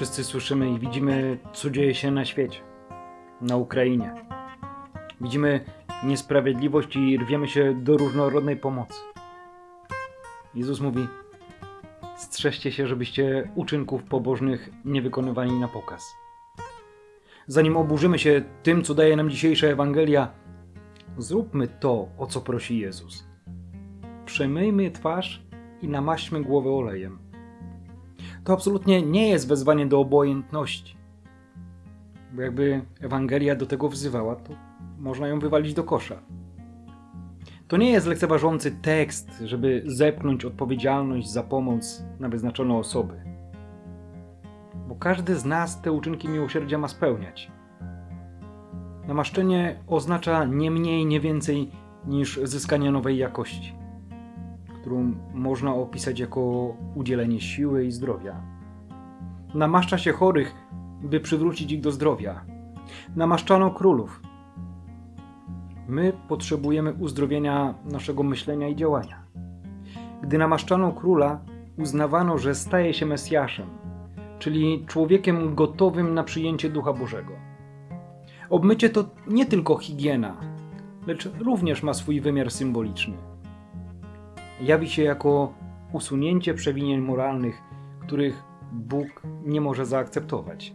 Wszyscy słyszymy i widzimy, co dzieje się na świecie, na Ukrainie. Widzimy niesprawiedliwość i rwiemy się do różnorodnej pomocy. Jezus mówi: Strzeżcie się, żebyście uczynków pobożnych nie wykonywali na pokaz. Zanim oburzymy się tym, co daje nam dzisiejsza Ewangelia, zróbmy to, o co prosi Jezus. Przemyjmy twarz i namaśćmy głowę olejem. To absolutnie nie jest wezwanie do obojętności. Bo jakby Ewangelia do tego wzywała, to można ją wywalić do kosza. To nie jest lekceważący tekst, żeby zepchnąć odpowiedzialność za pomoc na wyznaczone osoby. Bo każdy z nas te uczynki miłosierdzia ma spełniać. Namaszczenie oznacza nie mniej, nie więcej niż zyskanie nowej jakości, którą można opisać jako udzielenie siły i zdrowia. Namaszcza się chorych, by przywrócić ich do zdrowia. Namaszczano królów. My potrzebujemy uzdrowienia naszego myślenia i działania. Gdy namaszczano króla, uznawano, że staje się Mesjaszem, czyli człowiekiem gotowym na przyjęcie Ducha Bożego. Obmycie to nie tylko higiena, lecz również ma swój wymiar symboliczny. Jawi się jako usunięcie przewinień moralnych, których Bóg nie może zaakceptować.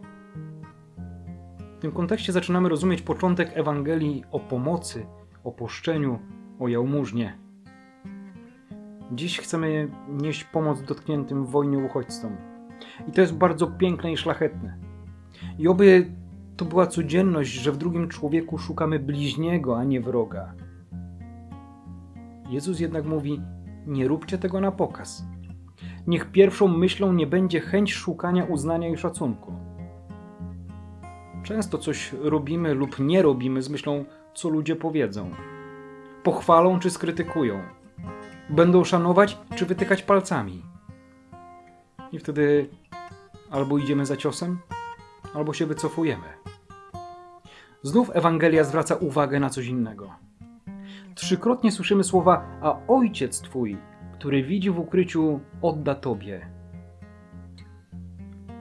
W tym kontekście zaczynamy rozumieć początek Ewangelii o pomocy, o poszczeniu, o jałmużnie. Dziś chcemy nieść pomoc dotkniętym w wojnie uchodźcom. I to jest bardzo piękne i szlachetne. I oby to była codzienność, że w drugim człowieku szukamy bliźniego, a nie wroga. Jezus jednak mówi: Nie róbcie tego na pokaz. Niech pierwszą myślą nie będzie chęć szukania uznania i szacunku. Często coś robimy lub nie robimy z myślą, co ludzie powiedzą. Pochwalą czy skrytykują. Będą szanować czy wytykać palcami. I wtedy albo idziemy za ciosem, albo się wycofujemy. Znów Ewangelia zwraca uwagę na coś innego. Trzykrotnie słyszymy słowa: A ojciec twój, który widzi w ukryciu, odda tobie.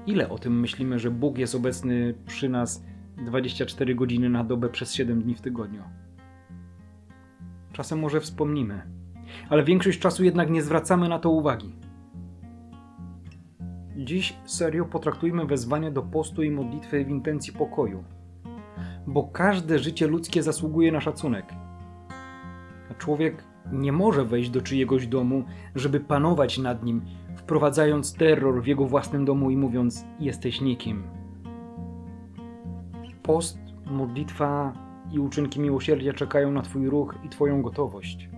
Ile o tym myślimy, że Bóg jest obecny przy nas 24 godziny na dobę przez 7 dni w tygodniu? Czasem może wspomnimy, ale większość czasu jednak nie zwracamy na to uwagi. Dziś serio potraktujmy wezwanie do postu i modlitwy w intencji pokoju, bo każde życie ludzkie zasługuje na szacunek. Człowiek nie może wejść do czyjegoś domu, żeby panować nad nim, wprowadzając terror w jego własnym domu i mówiąc: Jesteś nikim. Post, modlitwa i uczynki miłosierdzia czekają na Twój ruch i Twoją gotowość.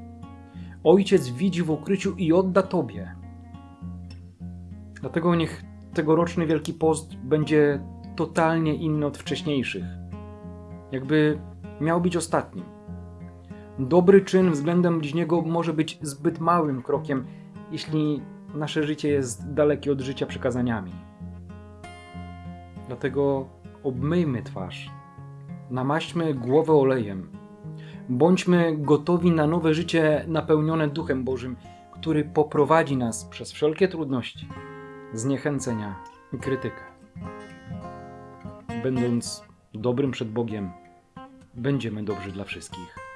Ojciec widzi w ukryciu i odda Tobie. Dlatego niech tegoroczny Wielki Post będzie totalnie inny od wcześniejszych. Jakby miał być ostatnim. Dobry czyn względem bliźniego może być zbyt małym krokiem, jeśli nasze życie jest dalekie od życia przykazaniami. Dlatego obmyjmy twarz, namaśćmy głowę olejem, bądźmy gotowi na nowe życie napełnione Duchem Bożym, który poprowadzi nas przez wszelkie trudności, zniechęcenia i krytykę. Będąc dobrym przed Bogiem, będziemy dobrzy dla wszystkich.